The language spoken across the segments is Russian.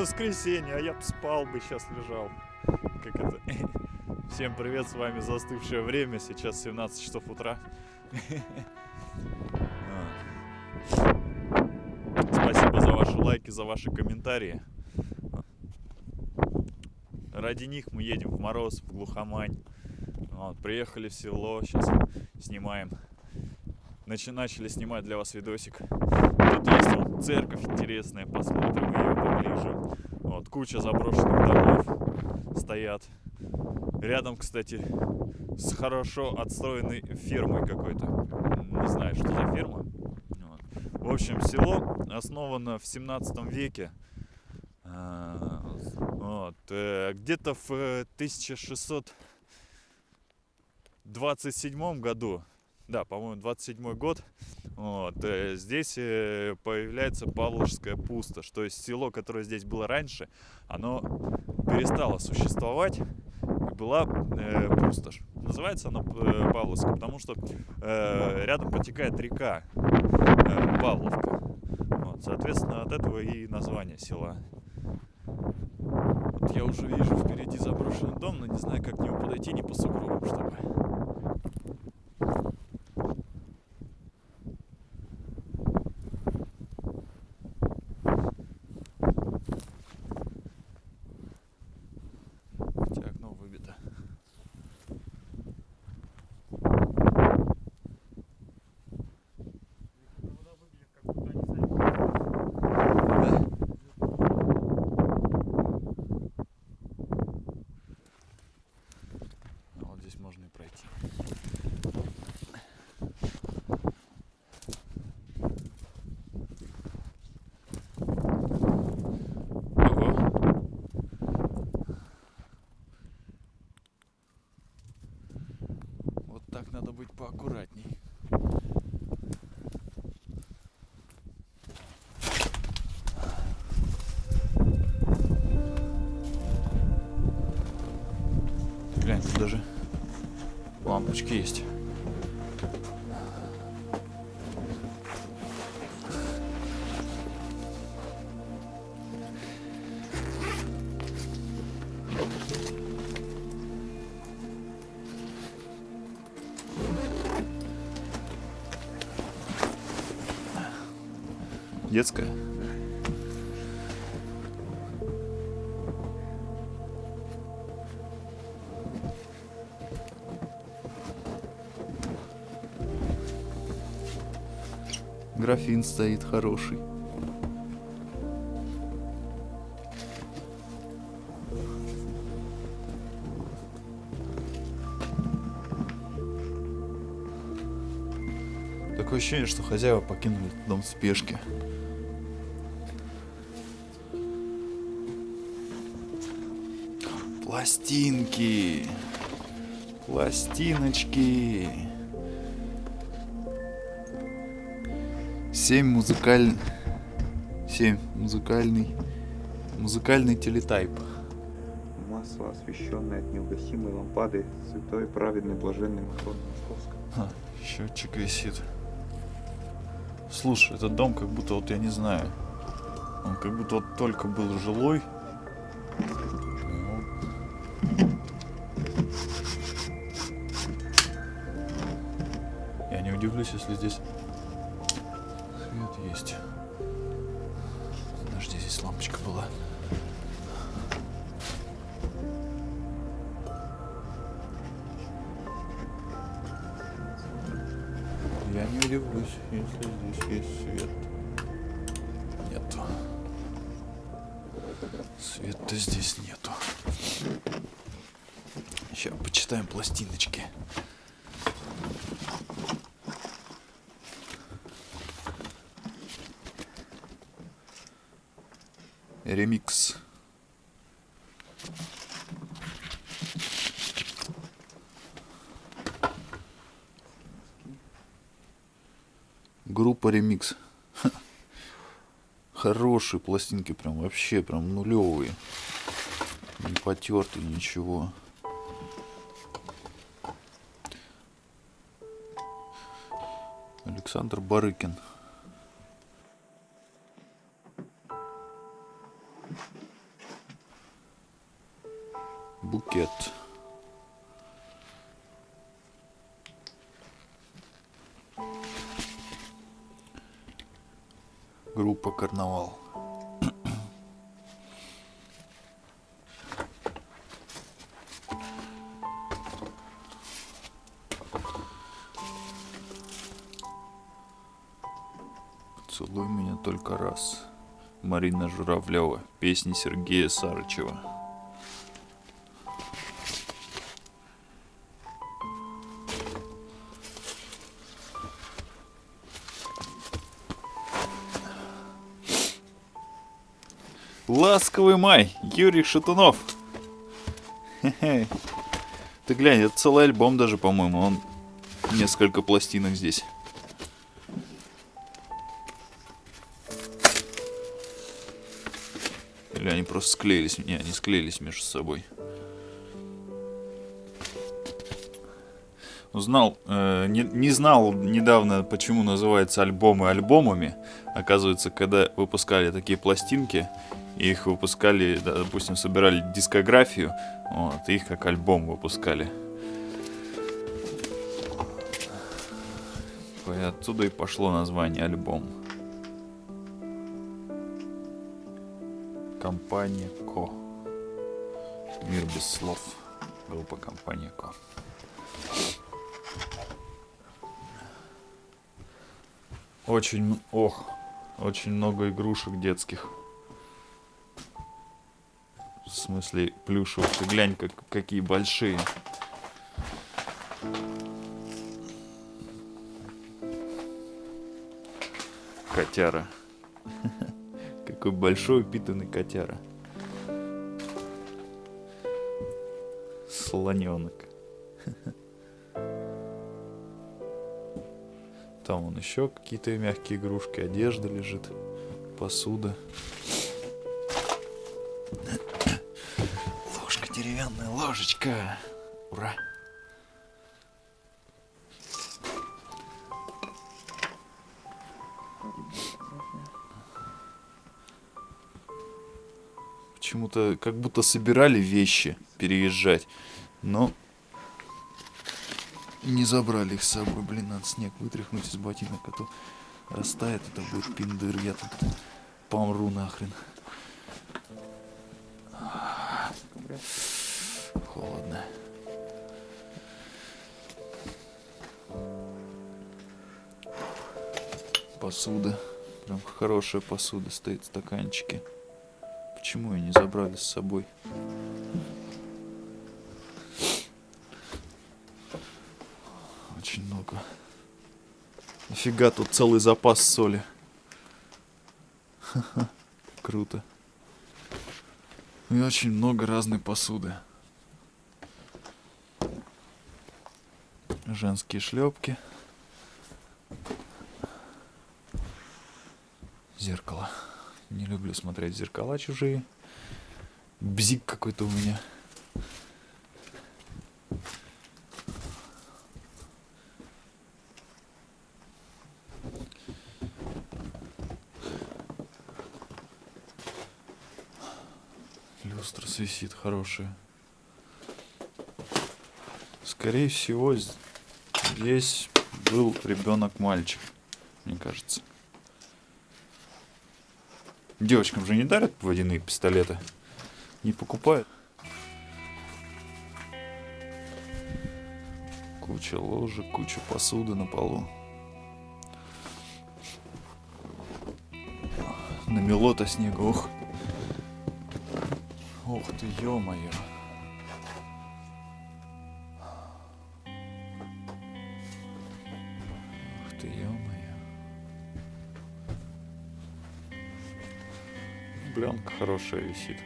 воскресенье, а я бы спал бы, сейчас лежал. Как это? Всем привет, с вами застывшее время, сейчас 17 часов утра. Спасибо за ваши лайки, за ваши комментарии. Ради них мы едем в мороз, в глухомань. Вот, приехали в село, сейчас снимаем. Начали снимать для вас видосик. Тут есть вот церковь интересная, посмотрим ее поближе. Вот, куча заброшенных домов стоят. Рядом, кстати, с хорошо отстроенной фермой какой-то. Не знаю, что за ферма. Вот. В общем, село основано в 17 веке. А, вот. Э, где-то в 1627 году, да, по-моему, 27 год, вот, э, здесь э, появляется Павловская пустошь. То есть село, которое здесь было раньше, оно перестало существовать была э, пустошь. Называется она э, Павловска, потому что э, рядом потекает река э, Павловка. Вот, соответственно, от этого и название села. Вот я уже вижу впереди заброшенный дом, но не знаю, как к нему подойти, не по сугробам, чтобы поаккуратней. Детская? Графин стоит хороший. Такое ощущение, что хозяева покинули дом в спешке. Пластинки. Пластиночки. Семь музыкаль... Семь музыкальный... Музыкальный телетайп. Масло, освещенное от неугасимой лампады святой праведный блаженный Матрон Московской. А, счетчик висит. Слушай, этот дом как будто вот я не знаю. Он как будто вот только был жилой, если здесь свет есть. Подожди, здесь лампочка была. Я не удивлюсь, если здесь есть свет. Нету. Света здесь нету. Сейчас почитаем пластиночки. Ремикс. Группа ремикс. Хорошие пластинки, прям вообще прям нулевые. Не потертые, ничего. Александр Барыкин. Целуй меня только раз. Марина Журавлева. Песни Сергея Сарычева. Ласковый май. Юрий Шатунов. Хе-хе. Ты глянь, это целый альбом даже, по-моему. Он несколько пластинок здесь. Или они просто склеились? Не, они склеились между собой. Узнал, э, не, не знал недавно, почему называются альбомы альбомами. Оказывается, когда выпускали такие пластинки, их выпускали, допустим, собирали дискографию, вот, их как альбом выпускали. И отсюда и пошло название альбом. Компания Ко. Мир без слов. Группа Компания Ко. Очень, ох, очень много игрушек детских. В смысле плюшевых. Ты глянь, как, какие большие. Котяра. Какой большой упитанный котяра. Слоненок. Там вон еще какие-то мягкие игрушки, одежда лежит, посуда. Ложка деревянная, ложечка. Ура! Почему-то как будто собирали вещи переезжать, но не забрали их с собой. Блин, надо снег вытряхнуть из ботинок, а то растает, это будет пиндыр. Я тут помру нахрен. Холодно. Посуда. Прям хорошая посуда стоит, стаканчики. Почему ее не забрали с собой? Очень много. Нафига тут целый запас соли. Ха-ха, Круто. И очень много разной посуды. Женские шлепки. Зеркало. Не люблю смотреть зеркала чужие. Бзик какой-то у меня. Люстра свисит хорошая. Скорее всего, здесь был ребенок-мальчик, мне кажется. Девочкам же не дарят водяные пистолеты. Не покупают. Куча ложек, куча посуды на полу. Намело-то снега, ох. Ух ты, ё-моё. Бленка хорошая висит.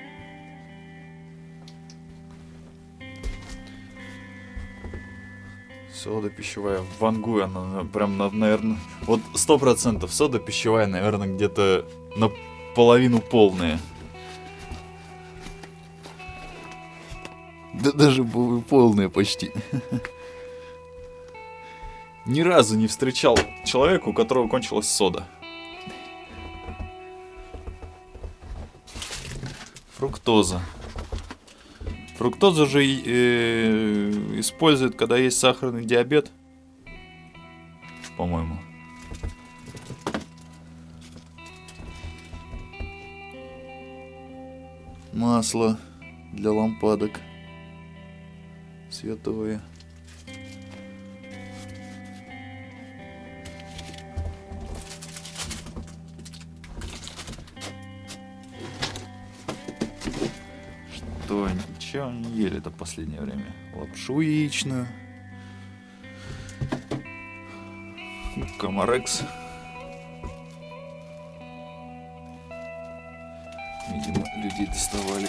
Сода пищевая в вангу, она на- прям, наверное, вот сто процентов сода пищевая, наверное, где-то наполовину полная. Да даже полная почти. Ни разу не встречал человека, у которого кончилась сода. Фруктоза. фруктоза же э, используют, когда есть сахарный диабет. По-моему. Масло для лампадок световые. Это последнее время? Лапшу яичную. Комарекс. Видимо, людей доставали.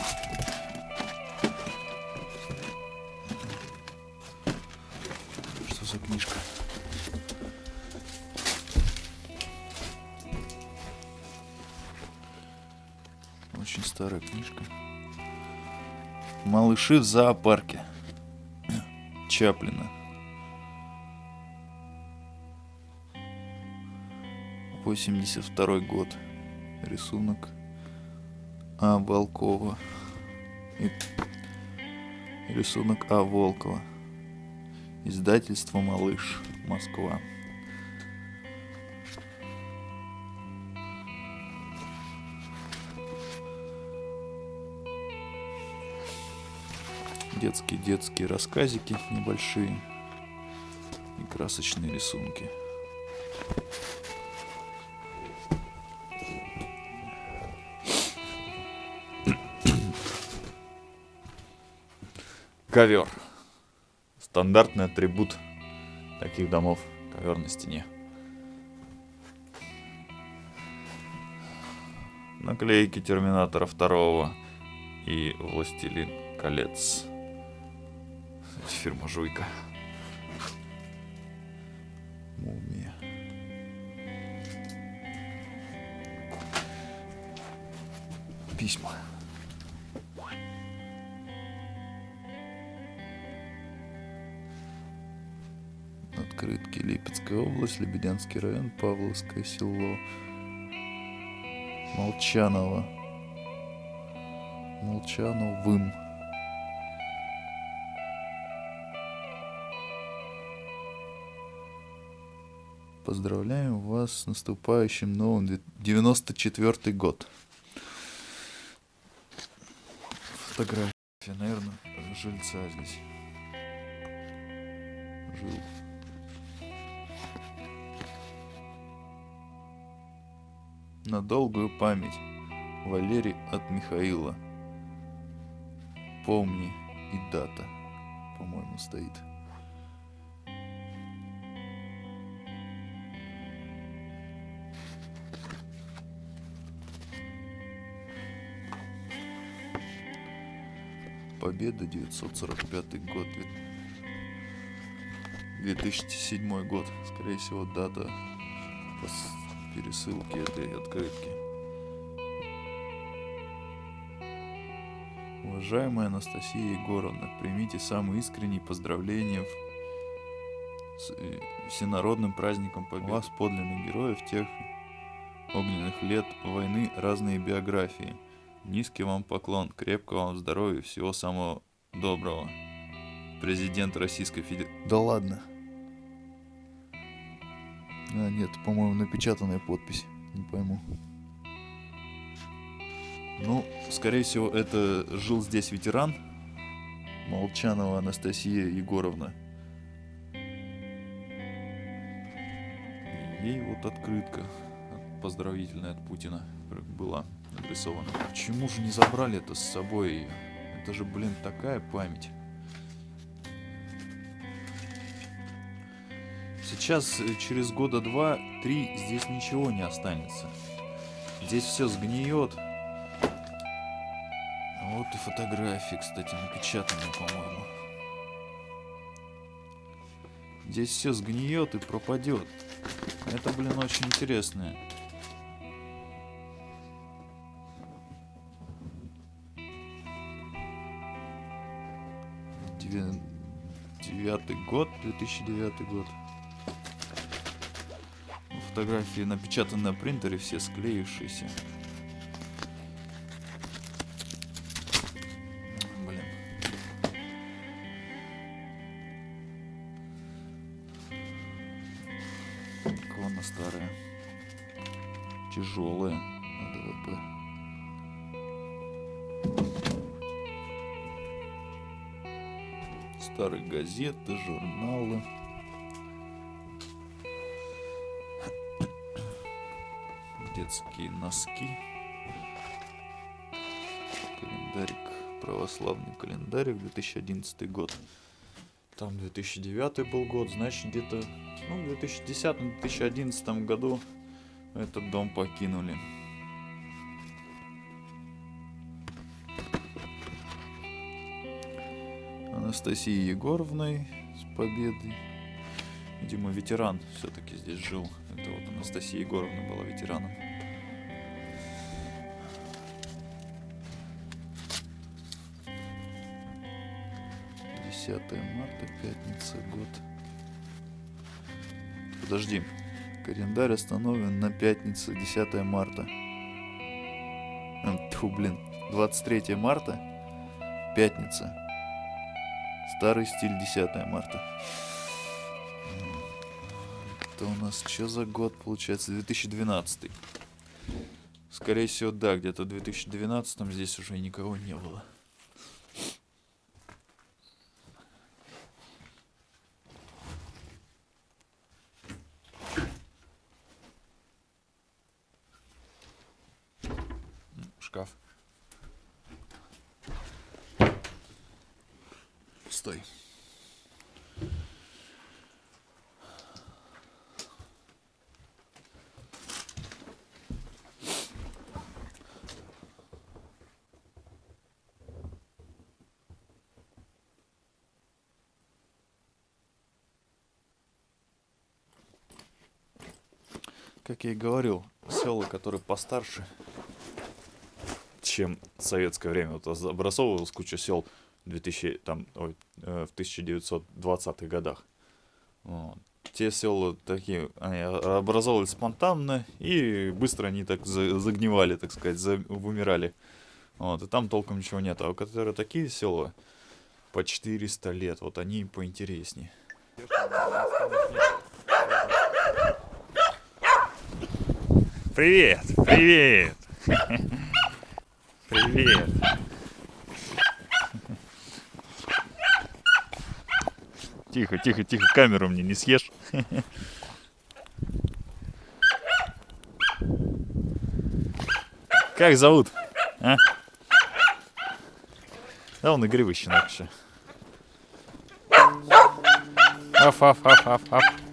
Что за книжка? Очень старая книжка. Малыши в зоопарке. Чаплина. 82 год. Рисунок А. Волкова. И рисунок А. Волкова. Издательство «Малыш», Москва. Детские детские рассказики небольшие и красочные рисунки. Ковер. Стандартный атрибут таких домов. Ковер на стене. Наклейки Терминатора второго и Властелин колец. Фирма Жуйка. Мумия. Письма. Открытки. Липецкая область, Лебедянский район, Павловское село. Молчаново. Молчановым. Поздравляем вас с наступающим новым две- 94 год. Фотография, наверное, жильца здесь. Жил. На долгую память. Валерий от Михаила. Помни и дата, по-моему, стоит. Победа 945 год. две- 2007 год. Скорее всего, дата пересылки этой открытки. Уважаемая Анастасия Егоровна, примите самые искренние поздравления с э, всенародным праздником Победы. У вас подлинных героев тех огненных лет войны разные биографии. Низкий вам поклон, крепкого вам здоровья, всего самого доброго. Президент Российской Федерации. Да ладно. А, нет, по-моему, напечатанная подпись. Не пойму. Ну, скорее всего, это жил здесь ветеран. Молчанова Анастасия Егоровна. И Ей вот открытка от- поздравительная от Путина была адресована. Почему же не забрали это с собой? Это же, блин, такая память. Сейчас, э, через года два-три, здесь ничего не останется. Здесь все сгниет. Вот и фотографии, кстати, напечатанные, по-моему. Здесь все сгниет и пропадет. Это, блин, очень интересное. 2009 год, 2009 год. Фотографии напечатаны на принтере, все склеившиеся. Газеты, журналы. Детские носки. Календарик. Православный календарик 2011 год. Там 2009 был год, значит где-то ну, в 2010-2011 году этот дом покинули. Анастасией Егоровной с победой. Видимо, ветеран все-таки здесь жил. Это вот Анастасия Егоровна была ветераном. Десятое марта, пятница, год. Подожди. Календарь остановлен на пятницу, 10 марта. Тьфу, блин. 23 марта, пятница. Старый стиль 10 марта. Это у нас что за год получается? 2012. Скорее всего, да, где-то в 2012 здесь уже никого не было. Как я и говорил, села, которые постарше, чем в советское время. Вот образовывалась куча сел 2000, там, ой, э, в 1920-х годах. Вот. Те села такие, они образовывались спонтанно, и быстро они так за- загнивали, так сказать, за- вымирали. Вот, и там толком ничего нет. А у которые такие села по 400 лет, вот они поинтереснее. Привет, привет. Привет. Тихо, тихо, тихо, камеру мне не съешь. Как зовут? А? Да он игривый щенок еще. Аф, аф, аф, аф, аф.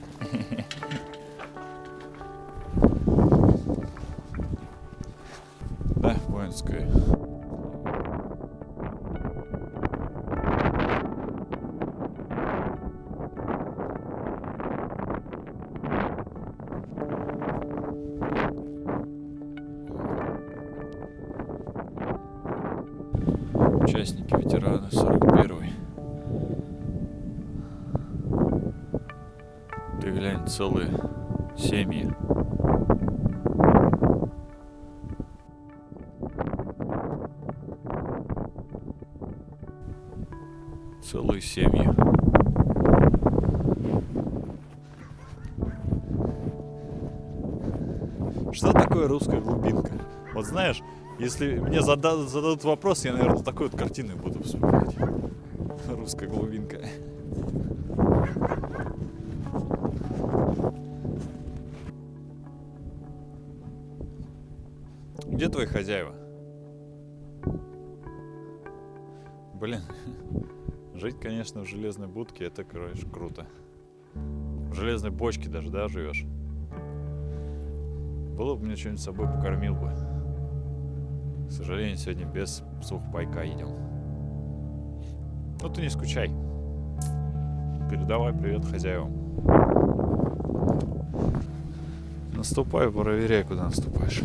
Целые семьи. Целые семьи. Что такое русская глубинка? Вот знаешь, если мне зада- зададут вопрос, я, наверное, такой вот картиной буду вспоминать. Русская глубинка. Где твои хозяева? Блин, жить, конечно, в железной будке, это, короче, круто. В железной бочке даже, да, живешь? Было бы мне что-нибудь с собой покормил бы. К сожалению, сегодня без сухпайка едем. Ну ты не скучай. Передавай привет хозяевам. Наступай, проверяй, куда наступаешь.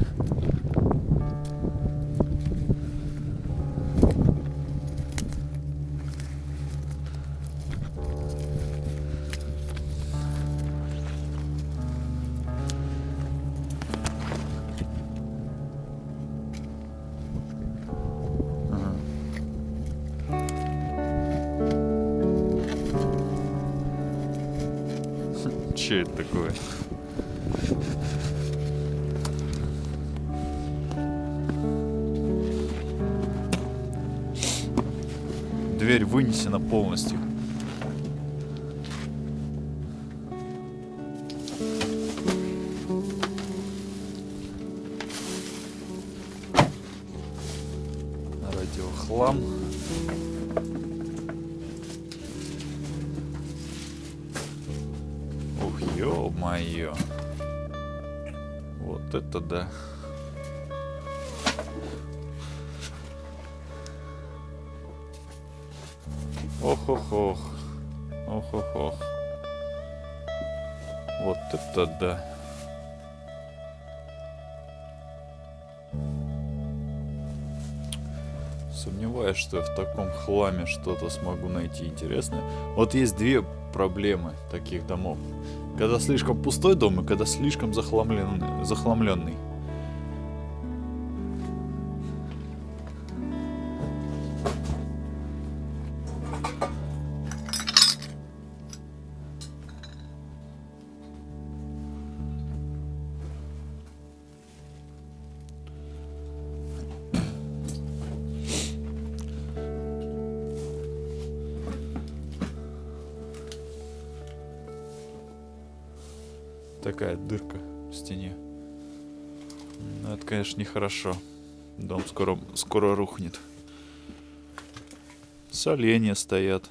Че это такое? Дверь вынесена полностью. Да. Ох-ох-ох. Ох-ох-ох. Вот это да. Сомневаюсь, что я в таком хламе что-то смогу найти интересное. Вот есть две проблемы таких домов. Когда слишком пустой дом и когда слишком захламленный. захламленный. Нехорошо. Дом скоро, скоро рухнет. Соленья стоят.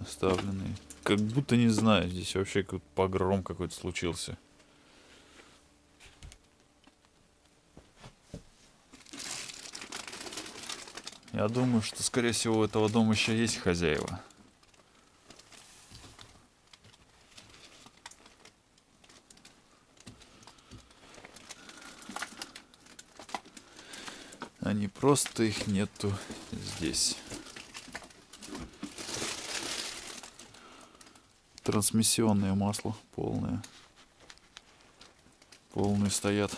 Оставленные. Как будто не знаю, здесь вообще какой-то погром какой-то случился. Я думаю, что, скорее всего, у этого дома еще есть хозяева. Они просто их нету здесь. Трансмиссионное масло полное. Полные стоят.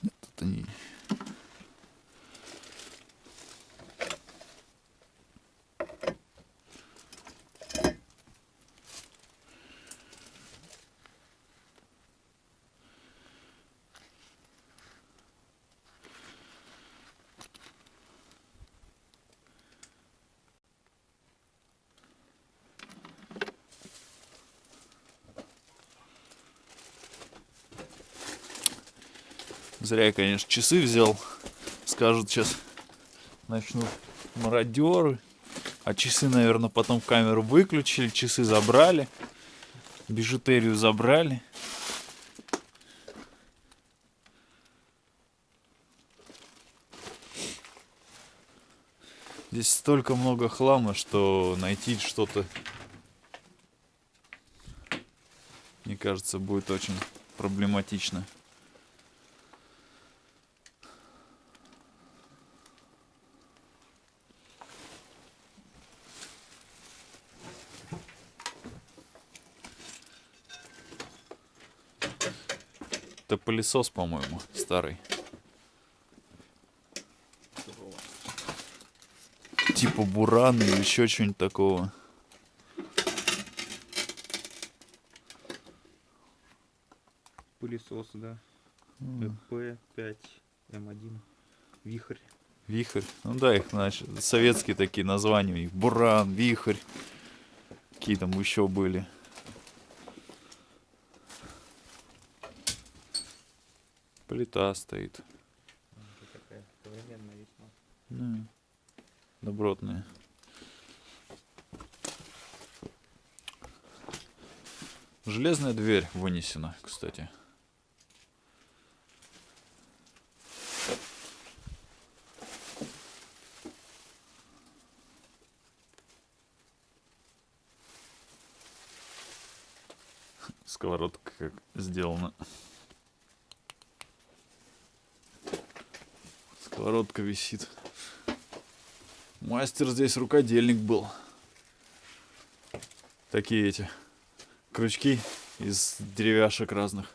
Нет, это не... Зря я, конечно, часы взял. Скажут сейчас начнут мародеры. А часы, наверное, потом камеру выключили, часы забрали. Бижутерию забрали. Здесь столько много хлама, что найти что-то, мне кажется, будет очень проблематично. Это пылесос, по-моему, старый. Типа буран или еще что-нибудь такого. Пылесос, да. М, П5М1. Вихрь. Вихрь. Ну да, их значит, советские такие названия. у них. Буран, вихрь. Какие там еще были. Плита стоит. Весьма. Ну, добротная. Железная дверь вынесена, кстати. Сковородка как сделана. Сковородка висит. Мастер здесь рукодельник был. Такие эти крючки из деревяшек разных.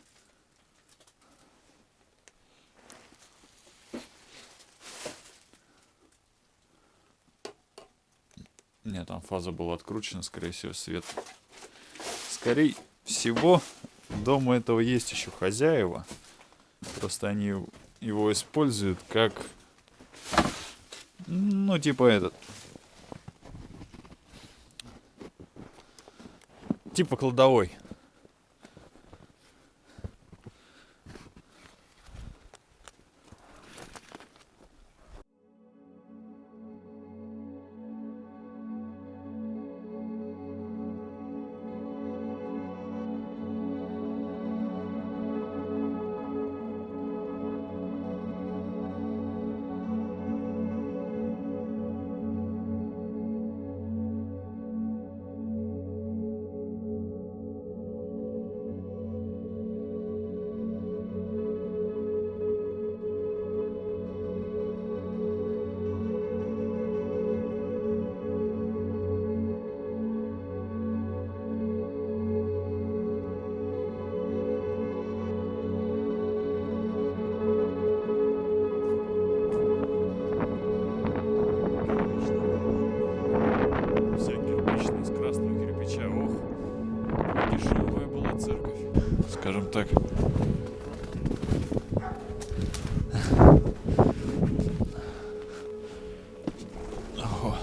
Нет, там фаза была откручена, скорее всего, свет. Скорее всего, дома этого есть еще хозяева. Просто они его используют как... Ну, типа этот. Типа кладовой. Скажем так. Ого.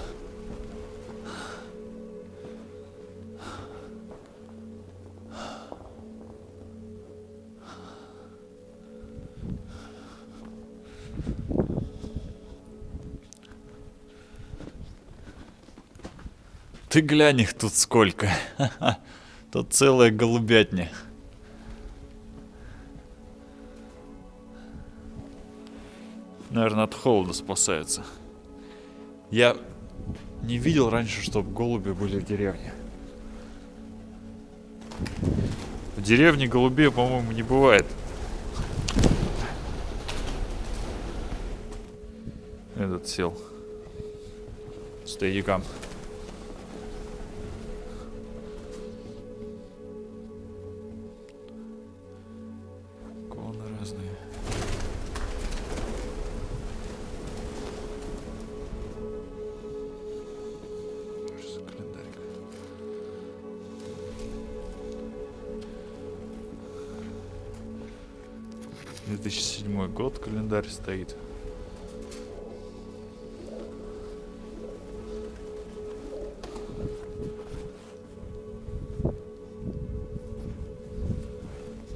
Ты глянь их тут сколько. Тут целая голубятня. Наверное, от холода спасаются. Я не видел раньше, чтобы голуби были в деревне. В деревне голубей, по-моему, не бывает. Этот сел. Стейдикам. Иконы разные. 2007 год календарь стоит.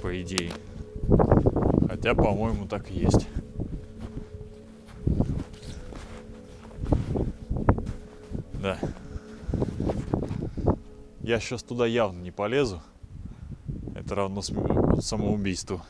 По идее. Хотя, по-моему, так и есть. Да. Я сейчас туда явно не полезу. Это равно самоубийству.